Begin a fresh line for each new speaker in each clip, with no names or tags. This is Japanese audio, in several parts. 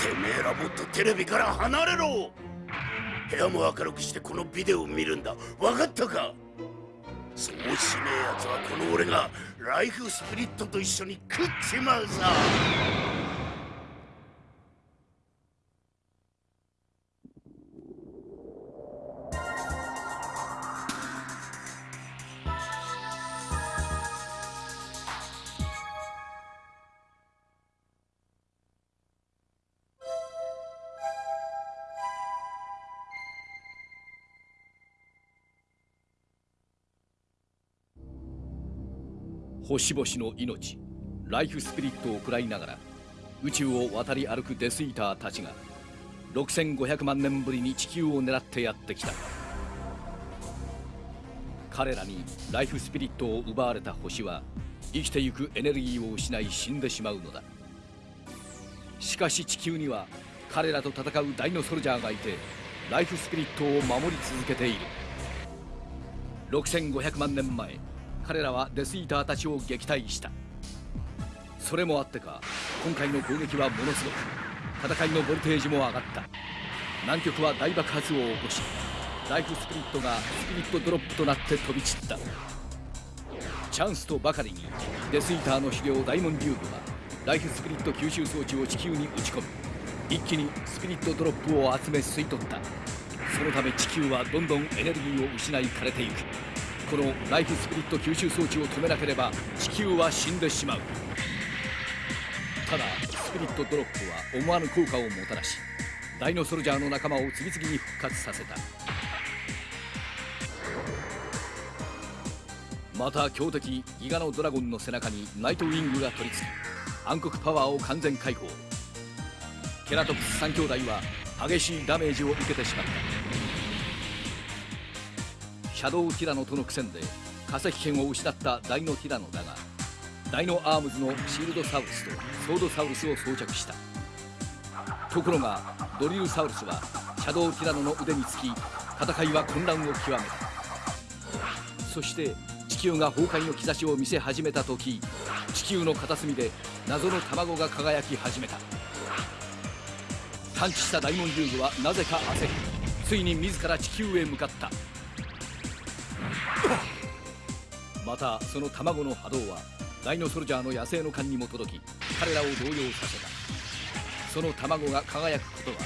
てめえらもっとテレビから離れろ。部屋も明るくしてこのビデオを見るんだ。分かったか？そうしねえやつはこの俺がライフスピリットと一緒に食っちまうさ。
星々の命ライフスピリットを食らいながら宇宙を渡り歩くデスイーターたちが6500万年ぶりに地球を狙ってやってきた。彼らにライフスピリットを奪われた星は生きてゆくエネルギーを失い死んでしまうのだ。しかし地球には彼らと戦うダイノソルジャーがいてライフスピリットを守り続けている。6500万年前彼らはデスイーターたちを撃退した。それもあってか今回の攻撃はものすごく戦いのボルテージも上がった。南極は大爆発を起こしライフスピリットがスピリットドロップとなって飛び散った。チャンスとばかりにデスイーターの狩猟ダイモンデューブはライフスピリット吸収装置を地球に打ち込み一気にスピリットドロップを集め吸い取った。そのため地球はどんどんエネルギーを失い枯れていく。このライフスピリット吸収装置を止めなければ地球は死んでしまう。ただスピリットドロップは思わぬ効果をもたらしダイノソルジャーの仲間を次々に復活させた。また強敵ギガのドラゴンの背中にナイトウィングが取り付き暗黒パワーを完全解放。ケラトプス3兄弟は激しいダメージを受けてしまった。シャドウティラノとの苦戦で化石圏を失ったダイノティラノだがダイノアームズのシールドサウルスとソードサウルスを装着した。ところがドリルサウルスはシャドウティラノの腕につき戦いは混乱を極めた。そして地球が崩壊の兆しを見せ始めた時地球の片隅で謎の卵が輝き始めた。探知したダイモンデューグはなぜか焦りついに自ら地球へ向かった。またその卵の波動はダイノソルジャーの野生の勘にも届き彼らを動揺させた。その卵が輝くことは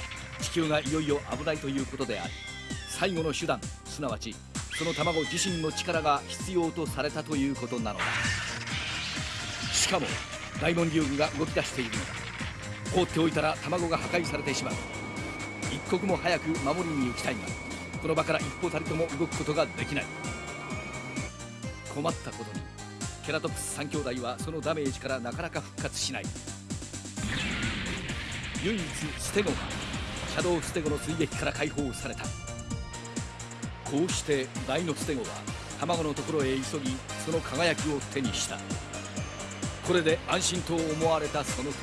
地球がいよいよ危ないということであり最後の手段すなわちその卵自身の力が必要とされたということなのだ。しかもダイモンデューグが動き出しているのだ。放っておいたら卵が破壊されてしまう。一刻も早く守りに行きたいがこの場から一歩たりとも動くことができない。困ったことに。ケラトプス3兄弟はそのダメージからなかなか復活しない。唯一ステゴがシャドウステゴの追撃から解放された。こうして大のステゴは卵のところへ急ぎその輝きを手にした。これで安心と思われたその時。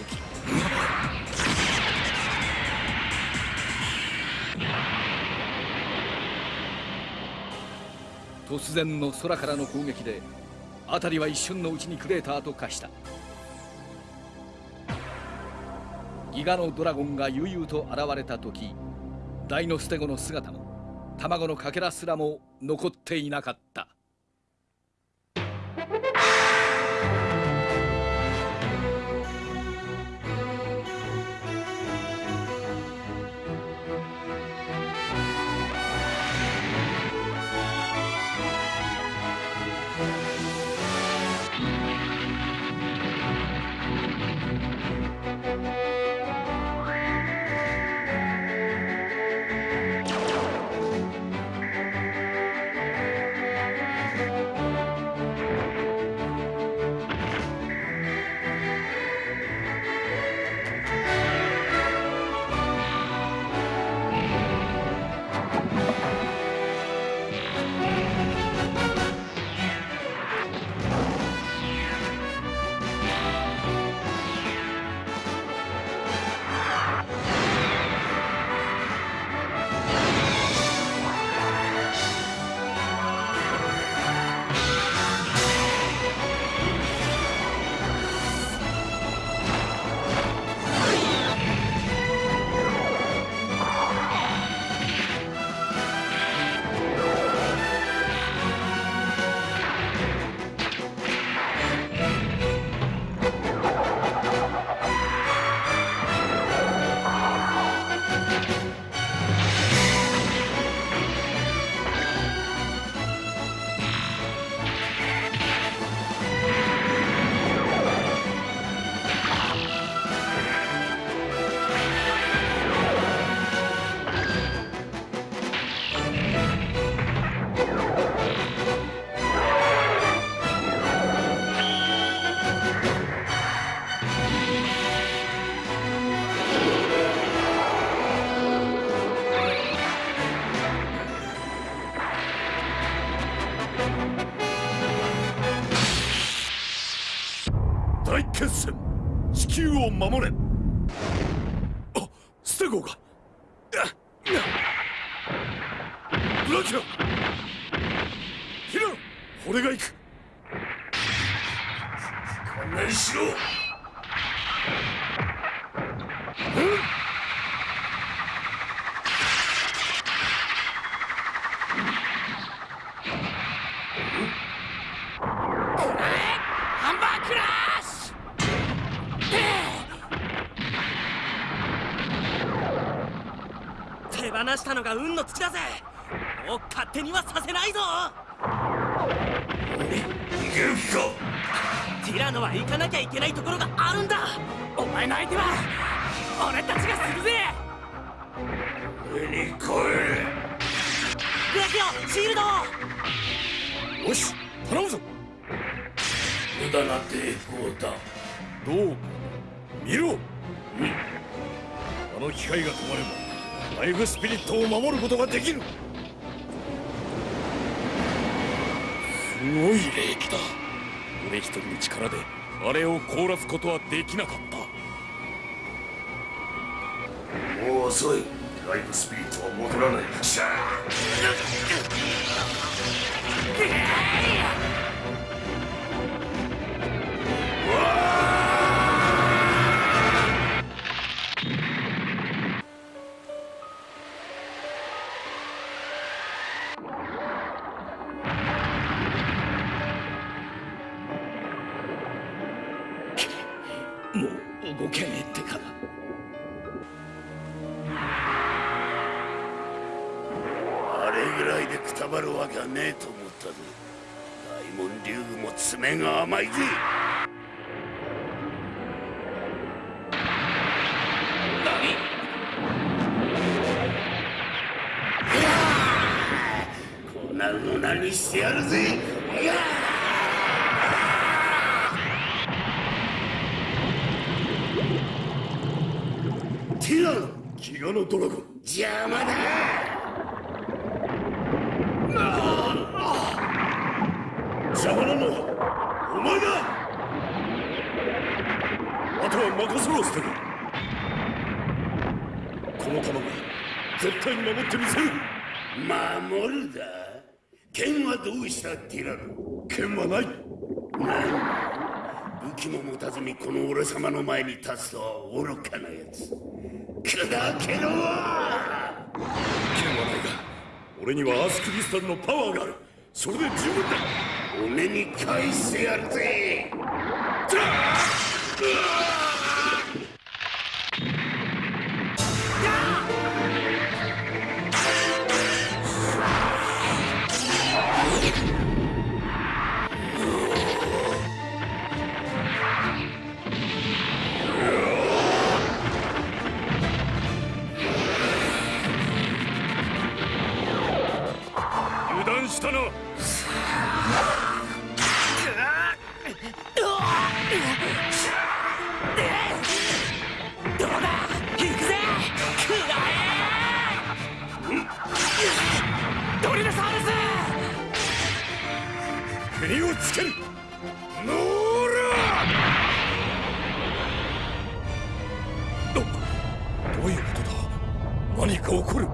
突然の空からの攻撃で辺りは一瞬のうちにクレーターと化した。ギガのドラゴンが悠々と現れた時ダイノステゴの姿も卵のかけらすらも残っていなかった。
守れあステゴーがブラキラヒラ俺が行く
観念しろ
ハンバークラッシュ手運の尽きだぜ。もう勝手にはさせないぞ。
逃げる気か。
ティラノは行かなきゃいけないところがあるんだ。お前の相手は俺たちがするぜ。
上に来い
ブラキオシールド。
よし頼むぞ。
無駄な抵抗だ。
どうか見ろ。あの機械が止まればライフスピリットを守ることができる。すごい霊気だ。俺一人の力であれを凍らすことはできなかった。
もう遅い。ライフスピリットは戻らない。シャ
も
宮も爪が甘いぜ。こうなるの何してやるぜ。やティラノ
ギガのドラゴン。
邪魔だ
邪魔なのはお前だあとは任せろステゴこの卵絶対に守ってみせる。
守るだ。剣はどうしたティラノ
剣はない。
武器も持たずにこの俺様の前に立つとは愚かなやつ砕けろ
剣はないが俺にはアスクリスタルのパワーがある。それで十分だ。
骨に返してやるぜ。
油断したな
どうだ行くぜくらえドリルサウルス
目をつけるノーラどういうことだ？何か起こる？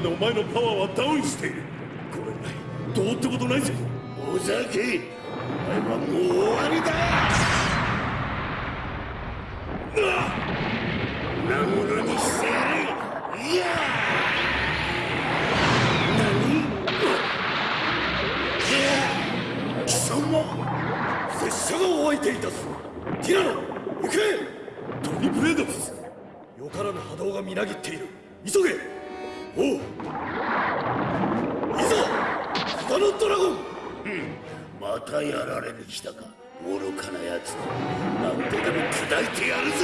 でお前のパワーはダウンしている。ごめんない。どうってことないぜ。
おざけお前はもう終わりだ。なものにしてやれ。いや。
何？貴様拙者がお相手いたす。ティラノ行け。トニプレードスよからぬ波動がみなぎっている。急げ。おういざ北のドラゴン。
またやられに来たか。愚かなやつ何とでも砕いてやるぜ。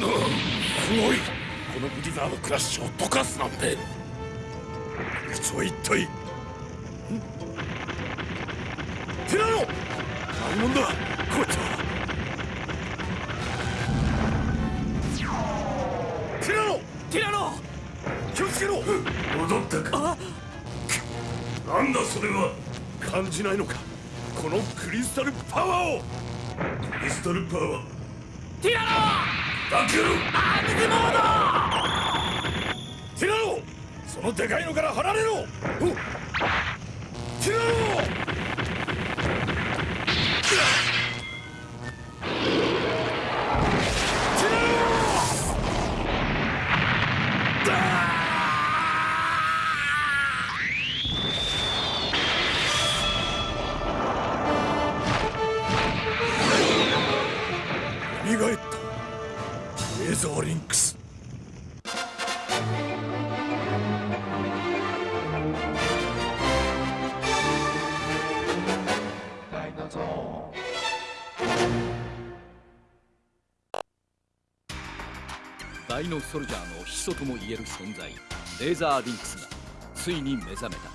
なすごい。このブリザードクラッシュを溶かすなんて。
こいつは一体。んティラノ何者だ。こいつは。ティラノ
ティラノ
気をつけろ。
戻ったか。なんだそれは。
感じないのか。このクリスタルパワーを。
クリスタルパワー。
ティラノ
だけろ
アームズモード
ティラノそのでかいのから離れろ。おティラノ
ダイノソルジャーの始祖ともいえる存在レーザーリンクスがついに目覚めた。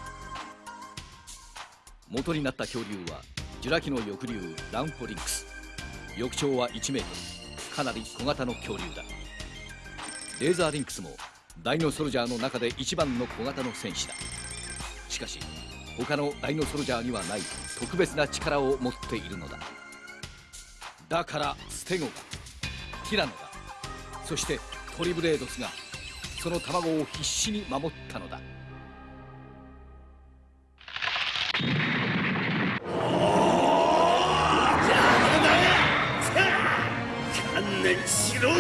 元になった恐竜はジュラ紀の翼竜ランフォリンクス。翼長は1メートルかなり小型の恐竜だ。レーザーリンクスもダイノソルジャーの中で一番の小型の戦士だ。しかし他のダイノソルジャーにはない。特別な力を持っているのだ。だからステゴがティラノがそしてトリブレードスがその卵を必死に守ったのだ。
観念しろ。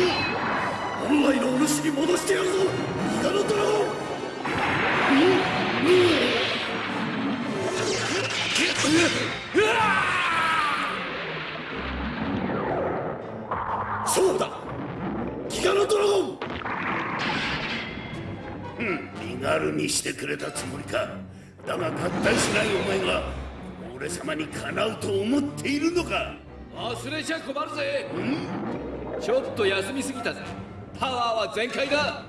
本来のお主に戻してやるぞ。ギガノドラゴン
身軽にしてくれたつもりか。だが合体しないお前が俺様にかなうと思っているのか。
忘れちゃ困るぜ。ちょっと休みすぎたぜ。パワーは全開だ。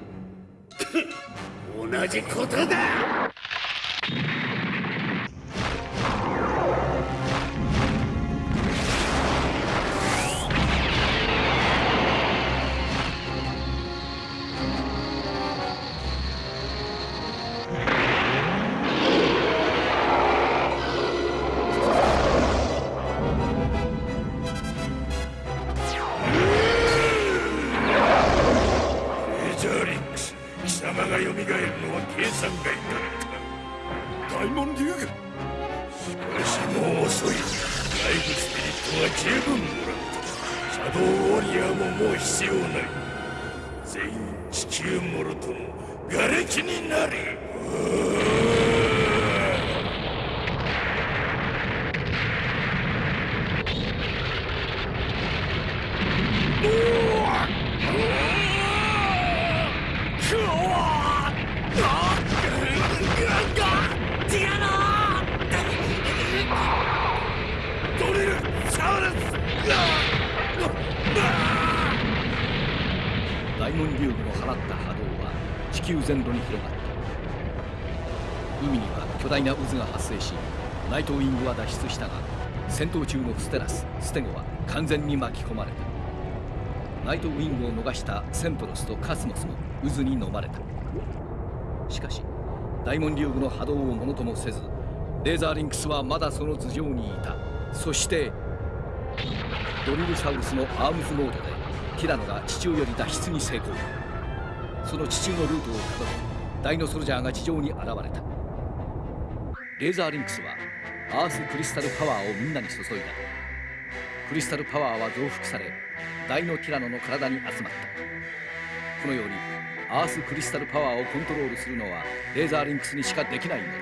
同じことだ
蘇るのは計算外だ大門竜がしかしもう遅い。ライフスピリットは十分もらった。シャドウウォリアーももう必要ない。全員地球もろとも瓦礫になれ。サウルス
大門竜の放った波動は地球全土に広がった。海には巨大な渦が発生しナイトウィングは脱出したが戦闘中のステラスステゴは完全に巻き込まれた。ナイトウィングを逃したセントロスとカスモスも渦に飲まれた。しかし大門竜具の波動をものともせずレーザーリンクスはまだその頭上にいた。そしてドリルサウルスのアームズモードでティラノが地中より脱出に成功。その地中のルートをたどりダイノソルジャーが地上に現れた。レーザーリンクスはアースクリスタルパワーをみんなに注いだ。クリスタルパワーは増幅されダイノティラノの体に集まった。このようにアースクリスタルパワーをコントロールするのはレーザーリンクスにしかできないのだ。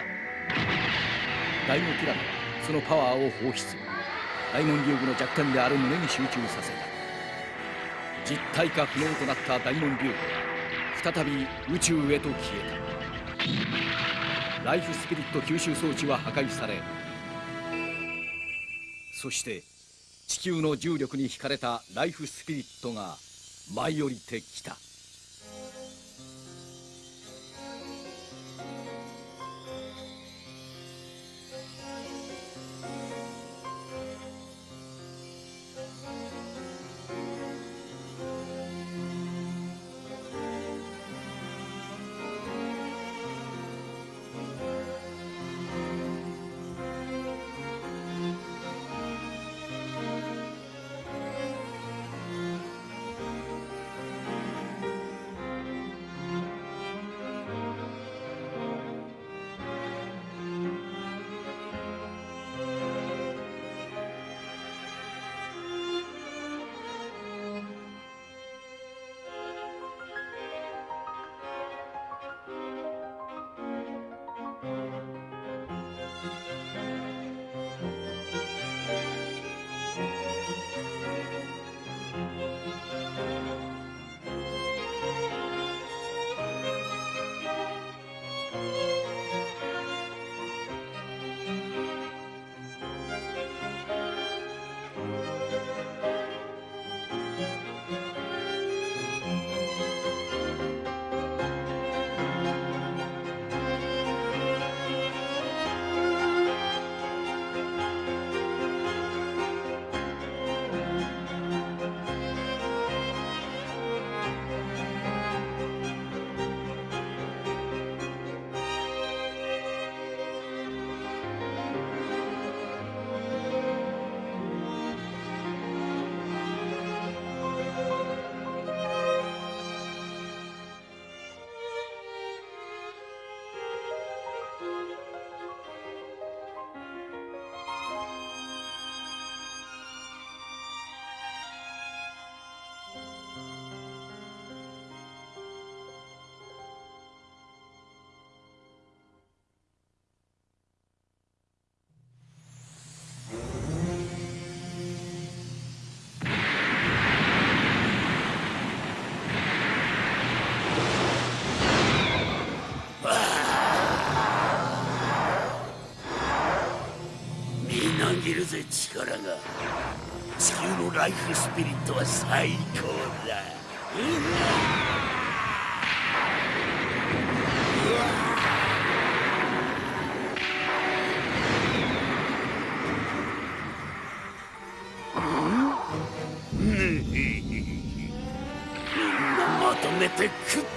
ダイノティラノはそのパワーを放出。大門竜具の弱点である胸に集中させた。実体化不能となった大門竜具は再び宇宙へと消えた。ライフスピリット吸収装置は破壊されそして地球の重力に惹かれたライフスピリットが舞い降りてきた。
力が。地球のライフスピリットは最高だ。みん。なまとめて食っ